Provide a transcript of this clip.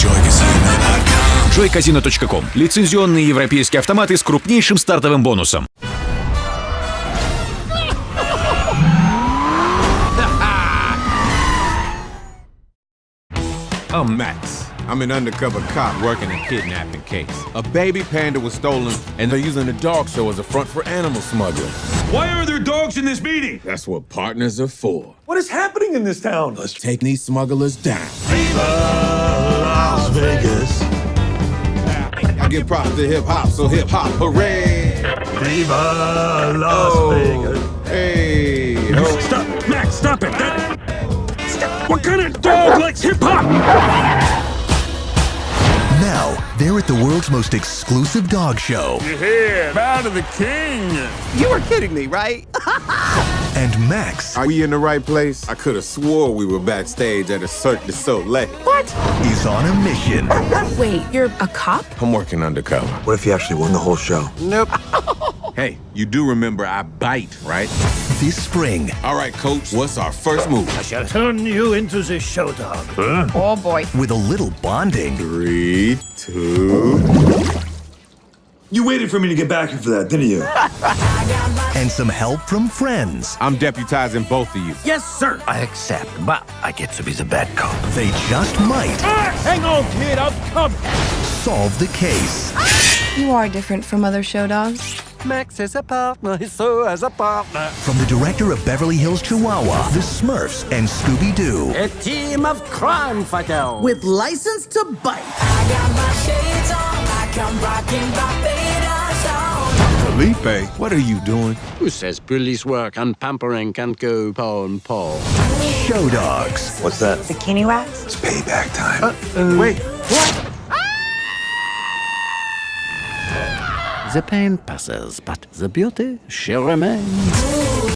joycasino.com. joycasino.com – лицензионные европейские автоматы с крупнейшим стартовым бонусом. I'm Max. I'm an undercover cop working a kidnapping case. A baby panda was stolen, and they're using the dog show as a front for animal smuggling. Why are there dogs in this meeting? That's what partners are for. What is happening in this town? Let's take these smugglers down. Las Vegas. I give props to hip hop, so hip hop, hooray! Viva Las Oh, Vegas. hey, oh. Stop, Max, stop it. That... What kind of dog likes hip hop? Now, they're at the world's most exclusive dog show. Yeah, bow to the king. You were kidding me, right? And Max Are we in the right place? I could have swore we were backstage at a Cirque du Soleil. is on a mission. Wait, you're a cop? I'm working undercover. What if you actually won the whole show? Nope. Hey, you do remember I bite, right? This spring, All right, coach, what's our first move? I shall turn you into the show dog. Huh? Oh boy. with a little bonding, Three, two. You waited for me to get back here for that, didn't you? and some help from friends, I'm deputizing both of you. yes, sir. I accept, but I get to be the bad cop. they just might ah, hang on, kid. I'll come. solve the case. You are different from other show dogs. Max is a partner, he's so as a partner. From the director of Beverly Hills Chihuahua, The Smurfs, and Scooby Doo. A team of crime fighters. with license to bite. Felipe, what are you doing? Who says police work and pampering can't go paw and paw? Show Dogs. What's that? Bikini wax? It's payback time. Wait, The pain passes, but the beauty, she remains.